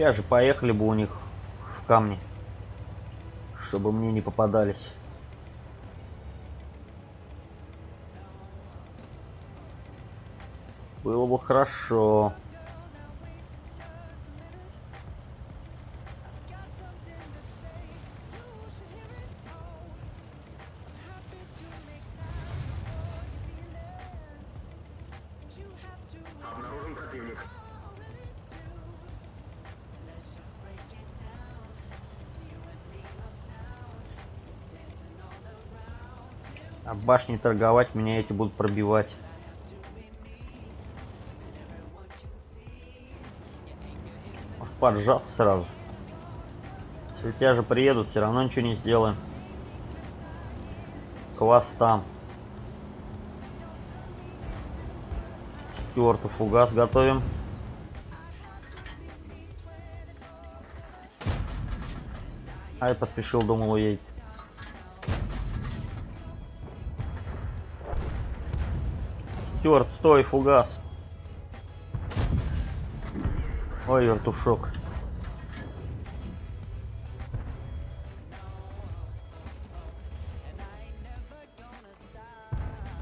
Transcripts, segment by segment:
Же поехали бы у них в камни, чтобы мне не попадались. Было бы хорошо. А башни торговать меня эти будут пробивать. Может поджаться сразу. Если тебя же приедут, все равно ничего не сделаем. Квас там. Стюарту фугас готовим. Ай, поспешил, думал, уедет. Стюарт, стой, фугас. Ой, вертушок.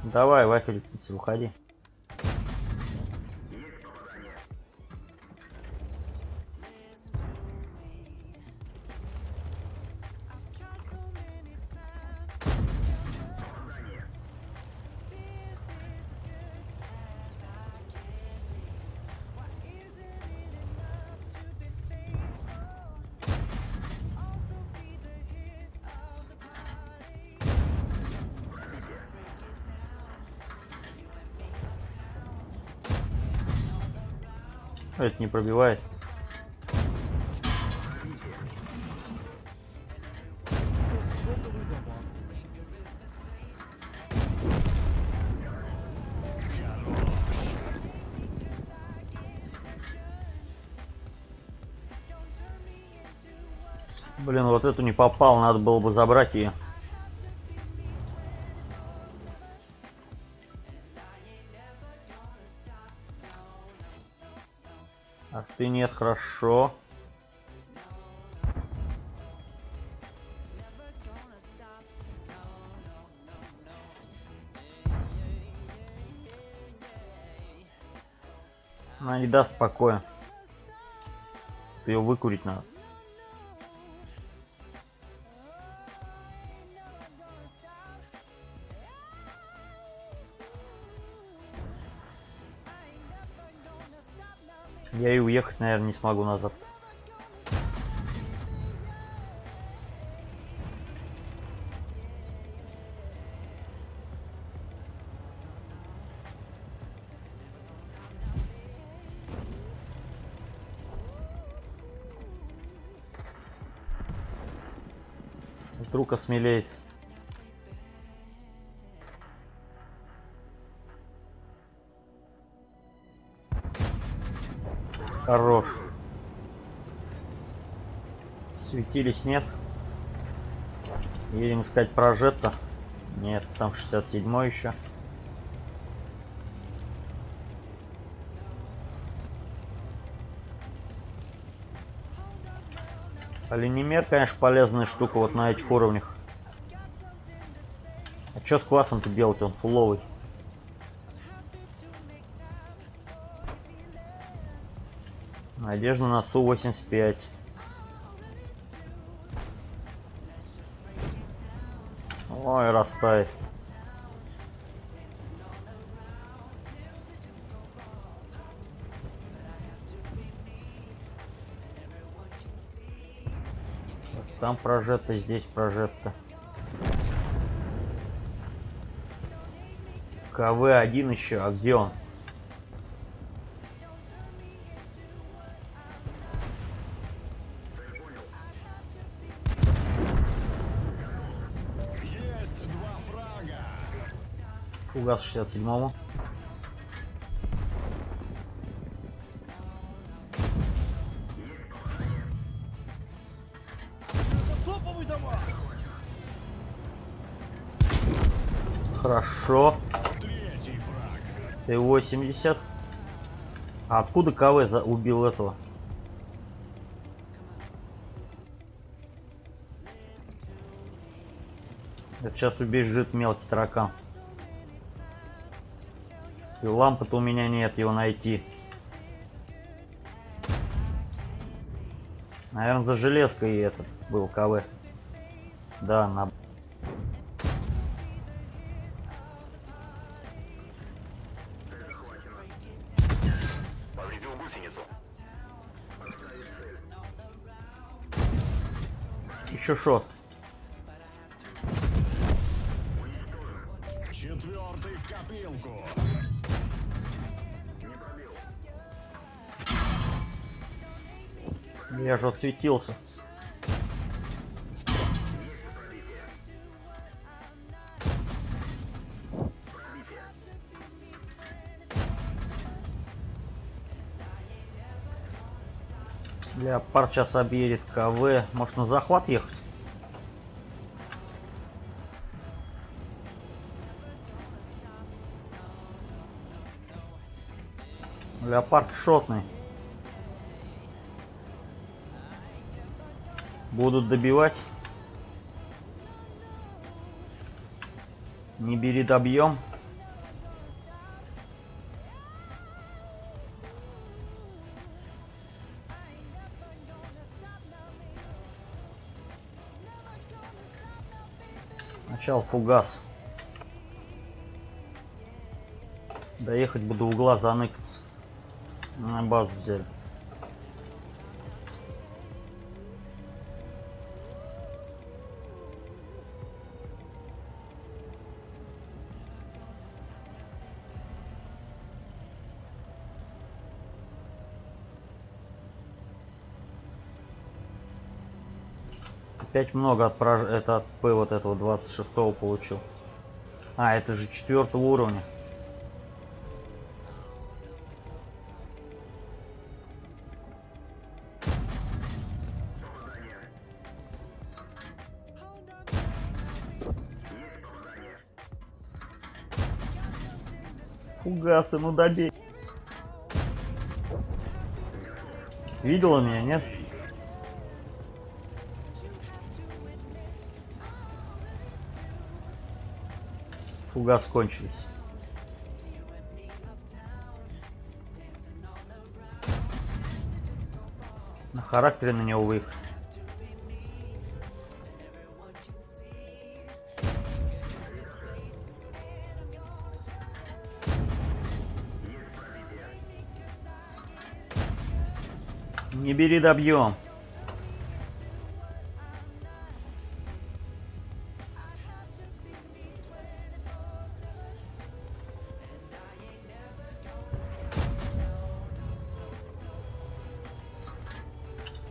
Давай, вафель, уходи. Это не пробивает. Блин, вот эту не попал, надо было бы забрать ее. Ты нет, хорошо. Она не даст покоя. Ее выкурить надо. Я и уехать, наверное, не смогу назад. Вдруг осмелеет. Хорош. Светились нет. Едем искать прожетто. Нет, там 67 еще. Оленемер, конечно, полезная штука вот на этих уровнях. А что с классом-то делать? Он фуловый. Надежда на Су-85. Ой, растает. Там прожето, здесь прожето. КВ-1 еще, а где он? Калининград 67-му. Хорошо. Ты 80. А откуда КВ за убил этого? Это сейчас убежит мелкий таракан. И лампы-то у меня нет, его найти. Наверное, за железкой этот был КВ. Да, на... Еще шот. Четвертый в копилку. Я же отсветился. Пробитие. Леопард сейчас объедет КВ. Может на захват ехать? Леопард шотный. Будут добивать. Не бери добьем. Сначала фугас. Доехать буду в угла заныкаться. На базу взяли. Опять много от прож... это от П вот этого 26 получил. А, это же четвертого уровня. Фугасы, ну добей. Видела меня, нет? Фугас кончились. На характере на него выехать. Не бери добьем.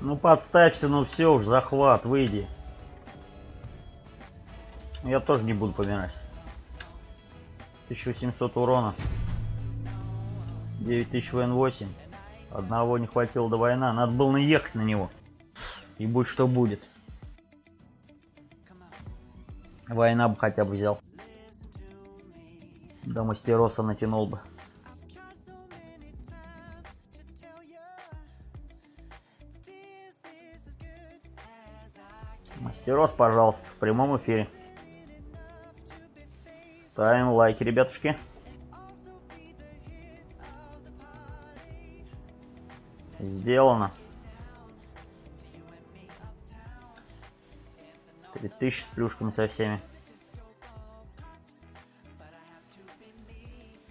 Ну подставься, ну все уж, захват, выйди. Я тоже не буду помирать. 1700 урона. 9000 ВН8. Одного не хватило до война. Надо было наехать на него. И будь что будет. Война бы хотя бы взял. До мастероса натянул бы. Мастерос, пожалуйста, в прямом эфире. Ставим лайки, ребятушки. Сделано. 3000 с плюшками со всеми.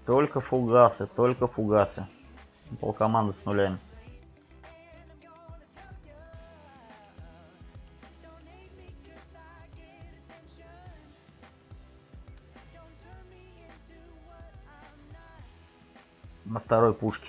Только фугасы, только фугасы. Полкоманды с нулями. На второй пушке.